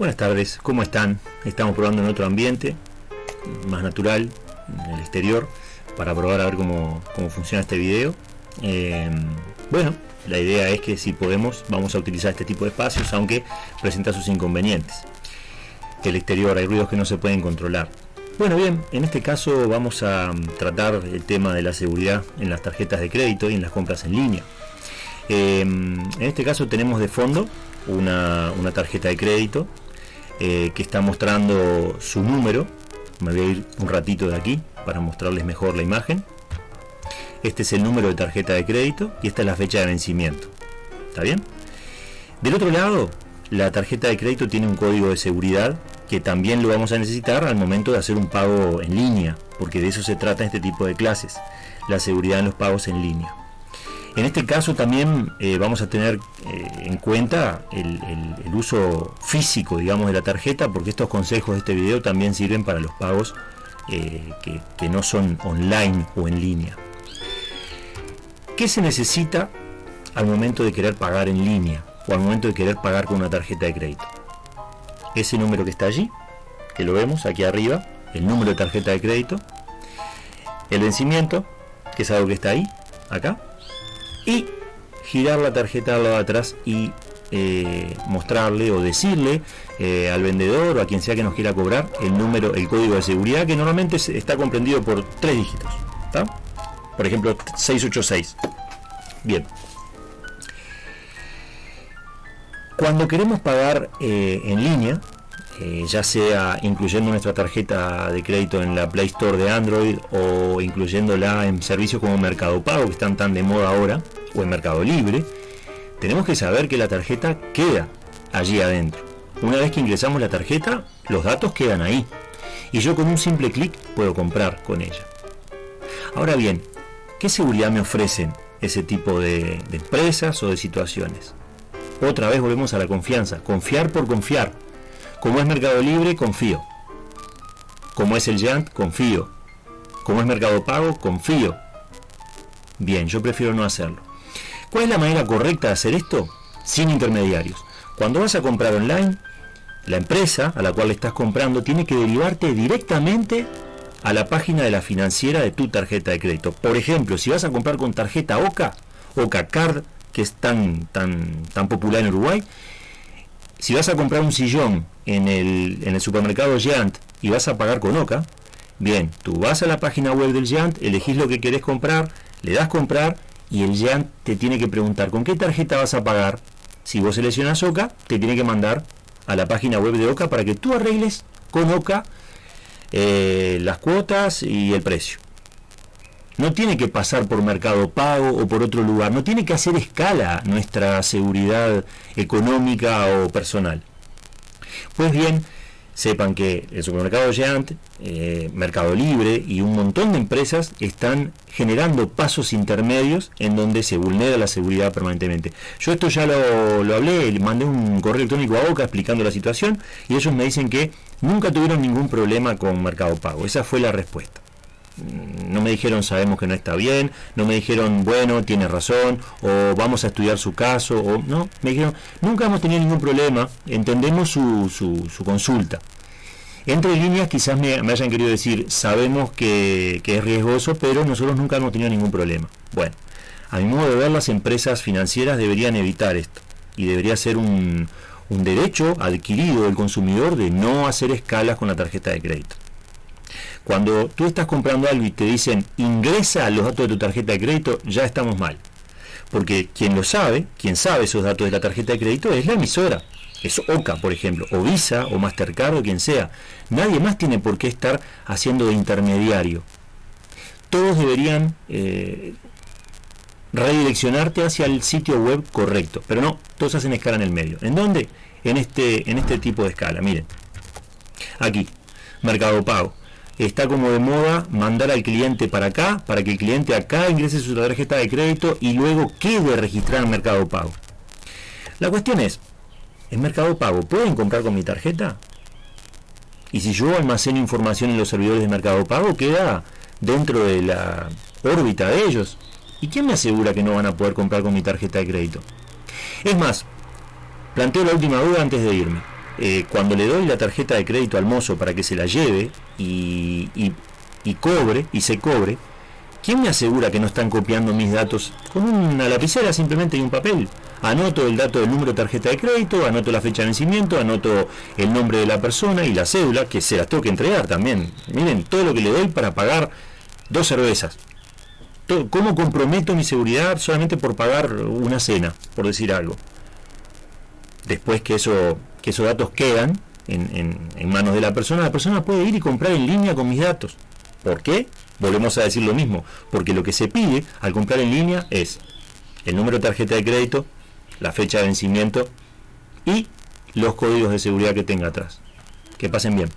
Buenas tardes, ¿cómo están? Estamos probando en otro ambiente, más natural, en el exterior, para probar a ver cómo, funciona este video. Eh, bueno, la idea es que si podemos, vamos a utilizar este tipo de espacios, aunque presenta sus inconvenientes. El exterior, hay ruidos que no se pueden controlar. Bueno, bien, en este caso vamos a tratar el tema de la seguridad en las tarjetas de crédito y en las compras en línea. Eh, en este caso tenemos de fondo una, una tarjeta de crédito eh, que está mostrando su número. Me voy a ir un ratito de aquí para mostrarles mejor la imagen. Este es el número de tarjeta de crédito y esta es la fecha de vencimiento. ¿Está bien? Del otro lado, la tarjeta de crédito tiene un código de seguridad que también lo vamos a necesitar al momento de hacer un pago en línea, porque de eso se trata este tipo de clases, la seguridad en los pagos en línea. En este caso también eh, vamos a tener eh, en cuenta el, uso físico, digamos, de la tarjeta, porque estos consejos de este video también sirven para los pagos eh, que, que no son online o en línea. ¿Qué se necesita al momento de querer pagar en línea o al momento de querer pagar con una tarjeta de crédito? Ese número que está allí, que lo vemos aquí arriba, el número de tarjeta de crédito, el vencimiento, que es algo que está ahí, acá, y girar la tarjeta al lado de atrás y eh, mostrarle o decirle eh, al vendedor o a quien sea que nos quiera cobrar el número, el código de seguridad que normalmente está comprendido por tres dígitos. Por ejemplo, 686. Bien. Cuando queremos pagar eh, en línea, ya sea incluyendo nuestra tarjeta de crédito en la Play Store de Android o incluyéndola en servicios como Mercado Pago, que están tan de moda ahora, o en Mercado Libre, tenemos que saber que la tarjeta queda allí adentro. Una vez que ingresamos la tarjeta, los datos quedan ahí. Y yo con un simple clic puedo comprar con ella. Ahora bien, ¿qué seguridad me ofrecen ese tipo de, empresas o de situaciones? Otra vez volvemos a la confianza. Confiar por confiar. Como es Mercado Libre, confío. Como es el Yant, confío. Como es Mercado Pago, confío. Bien, yo prefiero no hacerlo. ¿Cuál es la manera correcta de hacer esto? Sin intermediarios. Cuando vas a comprar online, la empresa a la cual estás comprando tiene que derivarte directamente a la página de la financiera de tu tarjeta de crédito. Por ejemplo, si vas a comprar con tarjeta OCA, OCA Card, que es tan, tan, tan popular en Uruguay, si vas a comprar un sillón en el, en el supermercado Giant y vas a pagar con OCA, bien, tú vas a la página web del Giant, elegís lo que querés comprar, le das comprar y el Giant te tiene que preguntar con qué tarjeta vas a pagar. Si vos seleccionas OCA, te tiene que mandar a la página web de OCA para que tú arregles con OCA eh, las cuotas y el precio. No tiene que pasar por Mercado Pago o por otro lugar, no tiene que hacer escala nuestra seguridad económica o personal. Pues bien, sepan que el supermercado Giant, eh, Mercado Libre y un montón de empresas están generando pasos intermedios en donde se vulnera la seguridad permanentemente. Yo esto ya lo, lo hablé, mandé un correo electrónico a Boca explicando la situación y ellos me dicen que nunca tuvieron ningún problema con Mercado Pago. Esa fue la respuesta no me dijeron sabemos que no está bien, no me dijeron bueno, tiene razón, o vamos a estudiar su caso, o no, me dijeron nunca hemos tenido ningún problema, entendemos su, su, consulta. Entre líneas quizás me, hayan querido decir sabemos que, es riesgoso, pero nosotros nunca hemos tenido ningún problema. Bueno, a mi modo de ver las empresas financieras deberían evitar esto y debería ser un, un derecho adquirido del consumidor de no hacer escalas con la tarjeta de crédito. Cuando tú estás comprando algo y te dicen ingresa los datos de tu tarjeta de crédito, ya estamos mal. Porque quien lo sabe, quien sabe esos datos de la tarjeta de crédito es la emisora. Es OCA, por ejemplo, o Visa, o Mastercard, o quien sea. Nadie más tiene por qué estar haciendo de intermediario. Todos deberían eh, redireccionarte hacia el sitio web correcto. Pero no, todos hacen escala en el medio. ¿En dónde? En este, en este tipo de escala. Miren. Aquí. Mercado Pago está como de moda mandar al cliente para acá, para que el cliente acá ingrese su tarjeta de crédito y luego quede registrado en Mercado Pago. La cuestión es, ¿en Mercado Pago pueden comprar con mi tarjeta? Y si yo almaceno información en los servidores de Mercado Pago, queda dentro de la órbita de ellos. ¿Y quién me asegura que no van a poder comprar con mi tarjeta de crédito? Es más, planteo la última duda antes de irme. Eh, cuando le doy la tarjeta de crédito al mozo para que se la lleve y, y cobre, y se cobre, ¿quién me asegura que no están copiando mis datos con una lapicera simplemente y un papel? Anoto el dato del número de tarjeta de crédito, anoto la fecha de vencimiento, anoto el nombre de la persona y la cédula, que se las tengo que entregar también. Miren, todo lo que le doy para pagar dos cervezas. ¿Cómo comprometo mi seguridad solamente por pagar una cena, por decir algo? Después que, eso, que esos datos quedan en, en manos de la persona, la persona puede ir y comprar en línea con mis datos. ¿Por qué? Volvemos a decir lo mismo, porque lo que se pide al comprar en línea es el número de tarjeta de crédito, la fecha de vencimiento y los códigos de seguridad que tenga atrás. Que pasen bien.